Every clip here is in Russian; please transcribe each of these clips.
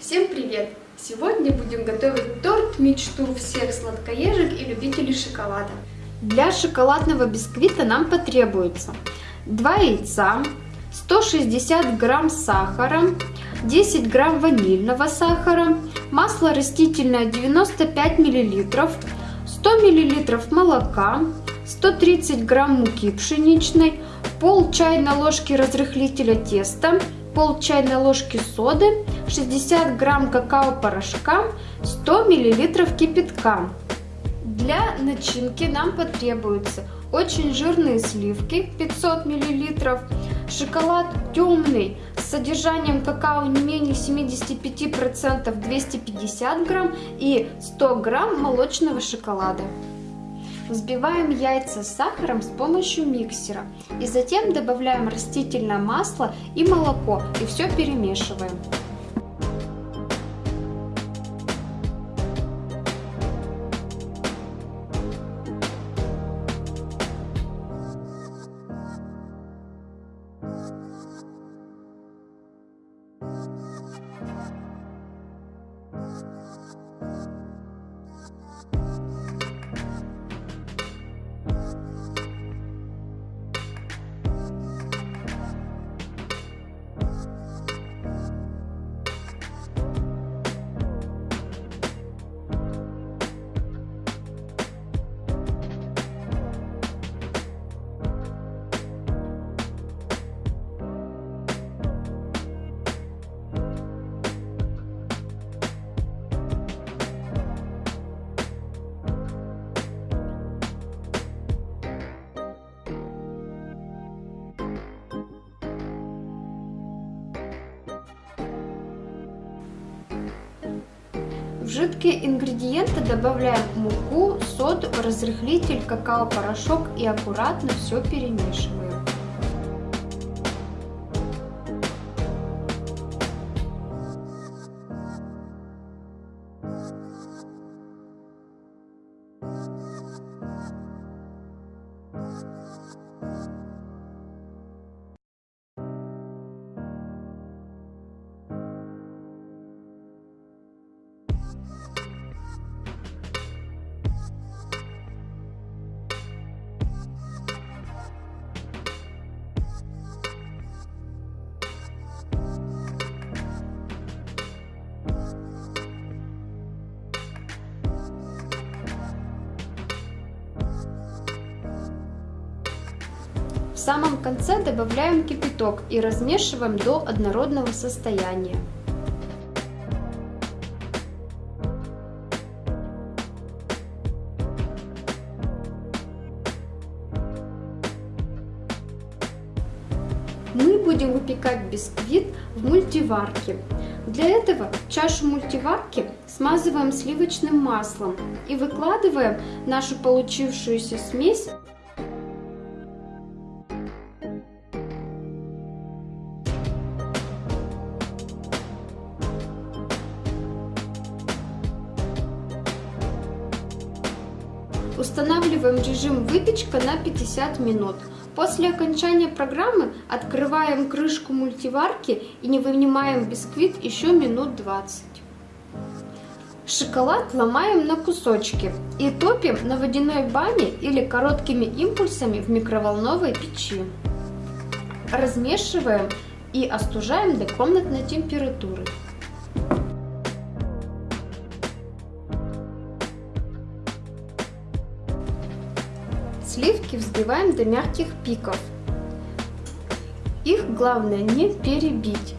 Всем привет! Сегодня будем готовить торт мечту всех сладкоежек и любителей шоколада. Для шоколадного бисквита нам потребуется 2 яйца, 160 грамм сахара, 10 грамм ванильного сахара, масло растительное 95 миллилитров, 100 миллилитров молока, 130 грамм муки пшеничной, пол чайной ложки разрыхлителя теста, пол чайной ложки соды, 60 грамм какао-порошка, 100 миллилитров кипятка. Для начинки нам потребуются очень жирные сливки 500 миллилитров, шоколад темный с содержанием какао не менее 75% 250 грамм и 100 грамм молочного шоколада. Взбиваем яйца с сахаром с помощью миксера и затем добавляем растительное масло и молоко и все перемешиваем. В жидкие ингредиенты добавляем муку, соду, разрыхлитель, какао-порошок и аккуратно все перемешиваем. В самом конце добавляем кипяток и размешиваем до однородного состояния. Выпекать бисквит в мультиварке. Для этого чашу мультиварки смазываем сливочным маслом и выкладываем нашу получившуюся смесь Устанавливаем режим выпечка на 50 минут. После окончания программы открываем крышку мультиварки и не вынимаем бисквит еще минут 20. Шоколад ломаем на кусочки и топим на водяной бане или короткими импульсами в микроволновой печи. Размешиваем и остужаем до комнатной температуры. Сливки взбиваем до мягких пиков. Их главное не перебить.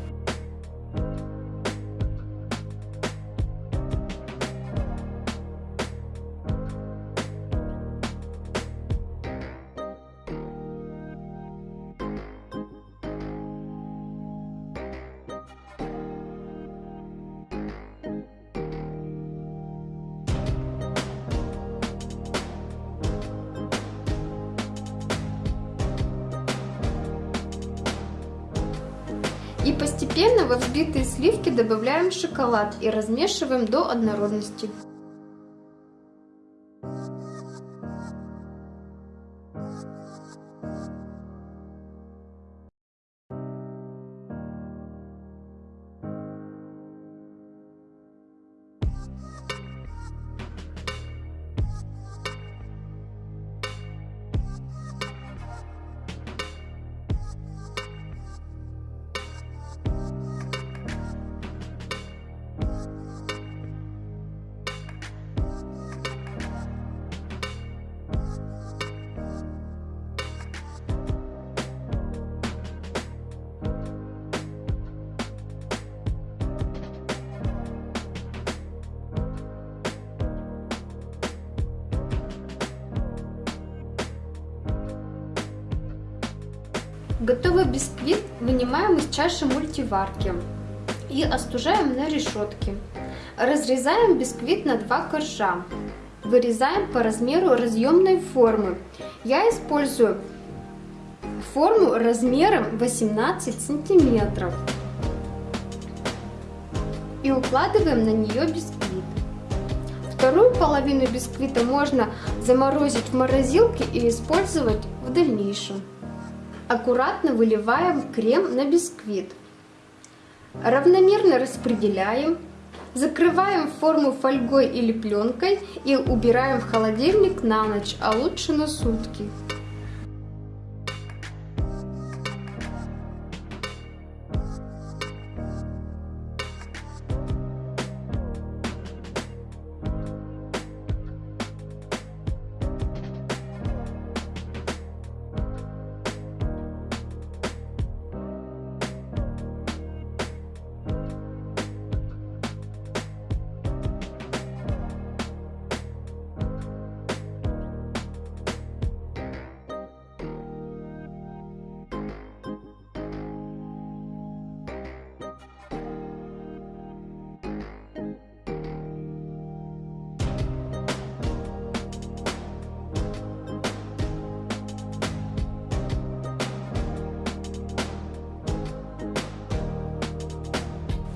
И постепенно во взбитые сливки добавляем шоколад и размешиваем до однородности. Готовый бисквит вынимаем из чаши мультиварки и остужаем на решетке. Разрезаем бисквит на два коржа. Вырезаем по размеру разъемной формы. Я использую форму размером 18 сантиметров. И укладываем на нее бисквит. Вторую половину бисквита можно заморозить в морозилке и использовать в дальнейшем. Аккуратно выливаем крем на бисквит. Равномерно распределяем. Закрываем форму фольгой или пленкой и убираем в холодильник на ночь, а лучше на сутки.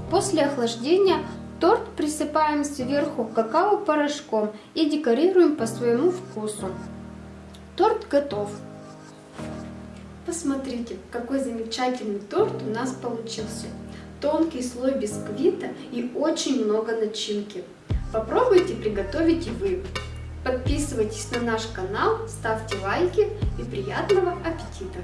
После охлаждения торт присыпаем сверху какао-порошком и декорируем по своему вкусу. Торт готов. Посмотрите, какой замечательный торт у нас получился. Тонкий слой бисквита и очень много начинки. Попробуйте приготовить и вы. Подписывайтесь на наш канал, ставьте лайки и приятного аппетита!